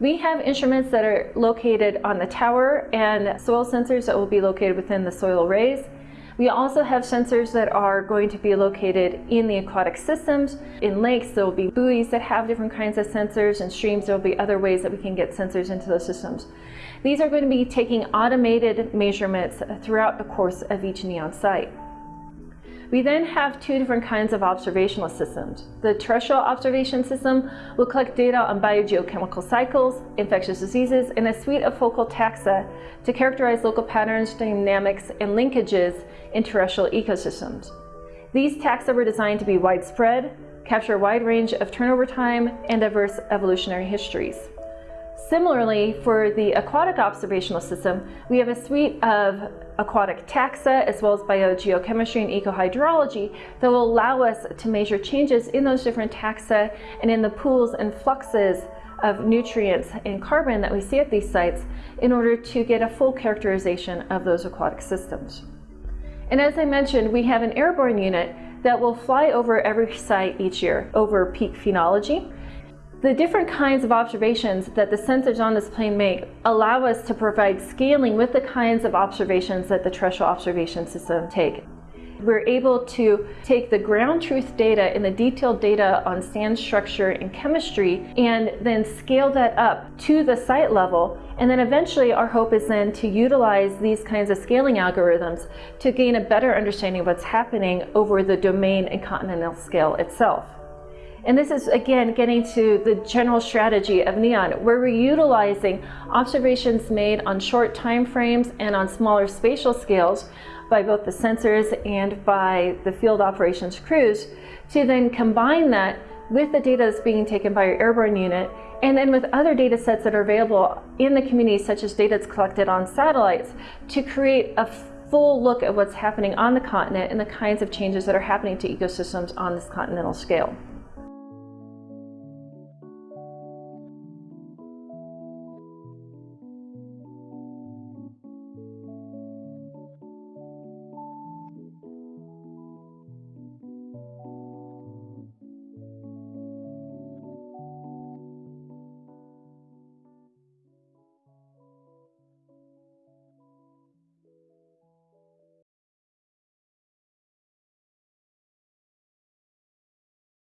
We have instruments that are located on the tower and soil sensors that will be located within the soil arrays. We also have sensors that are going to be located in the aquatic systems. In lakes, there will be buoys that have different kinds of sensors. and streams, there will be other ways that we can get sensors into those systems. These are going to be taking automated measurements throughout the course of each NEON site. We then have two different kinds of observational systems. The terrestrial observation system will collect data on biogeochemical cycles, infectious diseases, and a suite of focal taxa to characterize local patterns, dynamics, and linkages in terrestrial ecosystems. These taxa were designed to be widespread, capture a wide range of turnover time, and diverse evolutionary histories. Similarly, for the aquatic observational system, we have a suite of aquatic taxa as well as biogeochemistry and ecohydrology that will allow us to measure changes in those different taxa and in the pools and fluxes of nutrients and carbon that we see at these sites in order to get a full characterization of those aquatic systems. And as I mentioned, we have an airborne unit that will fly over every site each year over peak phenology the different kinds of observations that the sensors on this plane make allow us to provide scaling with the kinds of observations that the terrestrial observation system take. We're able to take the ground truth data and the detailed data on sand structure and chemistry and then scale that up to the site level. And then eventually our hope is then to utilize these kinds of scaling algorithms to gain a better understanding of what's happening over the domain and continental scale itself. And this is, again, getting to the general strategy of NEON, where we're utilizing observations made on short time frames and on smaller spatial scales by both the sensors and by the field operations crews to then combine that with the data that's being taken by our airborne unit and then with other data sets that are available in the community, such as data that's collected on satellites, to create a full look at what's happening on the continent and the kinds of changes that are happening to ecosystems on this continental scale.